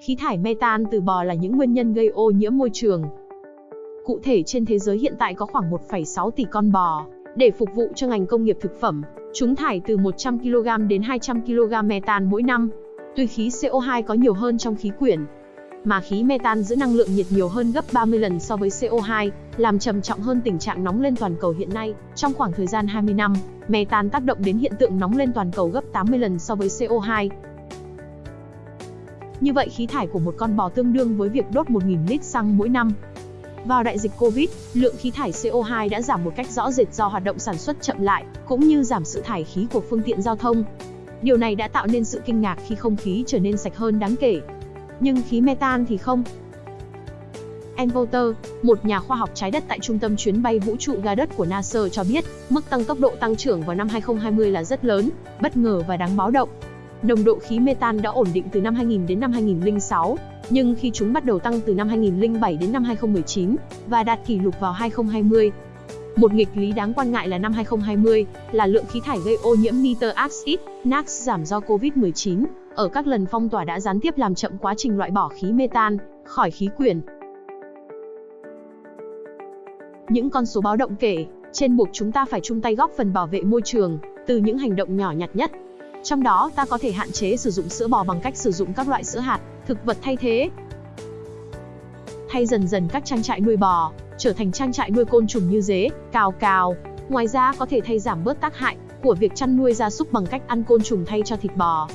Khí thải metan từ bò là những nguyên nhân gây ô nhiễm môi trường. Cụ thể trên thế giới hiện tại có khoảng 1,6 tỷ con bò, để phục vụ cho ngành công nghiệp thực phẩm, chúng thải từ 100 kg đến 200 kg metan mỗi năm. Tuy khí CO2 có nhiều hơn trong khí quyển, mà khí metan giữ năng lượng nhiệt nhiều hơn gấp 30 lần so với CO2, làm trầm trọng hơn tình trạng nóng lên toàn cầu hiện nay. Trong khoảng thời gian 20 năm, metan tác động đến hiện tượng nóng lên toàn cầu gấp 80 lần so với CO2. Như vậy khí thải của một con bò tương đương với việc đốt 1.000 lít xăng mỗi năm. Vào đại dịch Covid, lượng khí thải CO2 đã giảm một cách rõ rệt do hoạt động sản xuất chậm lại, cũng như giảm sự thải khí của phương tiện giao thông. Điều này đã tạo nên sự kinh ngạc khi không khí trở nên sạch hơn đáng kể. Nhưng khí metan thì không. Envolter, một nhà khoa học trái đất tại trung tâm chuyến bay vũ trụ ga đất của NASA cho biết, mức tăng tốc độ tăng trưởng vào năm 2020 là rất lớn, bất ngờ và đáng báo động. Nồng độ khí metan đã ổn định từ năm 2000 đến năm 2006, nhưng khi chúng bắt đầu tăng từ năm 2007 đến năm 2019 và đạt kỷ lục vào 2020. Một nghịch lý đáng quan ngại là năm 2020 là lượng khí thải gây ô nhiễm nitơ oxide, NOx giảm do Covid-19 ở các lần phong tỏa đã gián tiếp làm chậm quá trình loại bỏ khí metan khỏi khí quyển. Những con số báo động kể trên buộc chúng ta phải chung tay góp phần bảo vệ môi trường từ những hành động nhỏ nhặt nhất. Trong đó, ta có thể hạn chế sử dụng sữa bò bằng cách sử dụng các loại sữa hạt, thực vật thay thế. Thay dần dần các trang trại nuôi bò, trở thành trang trại nuôi côn trùng như dế, cào cào. Ngoài ra có thể thay giảm bớt tác hại của việc chăn nuôi gia súc bằng cách ăn côn trùng thay cho thịt bò.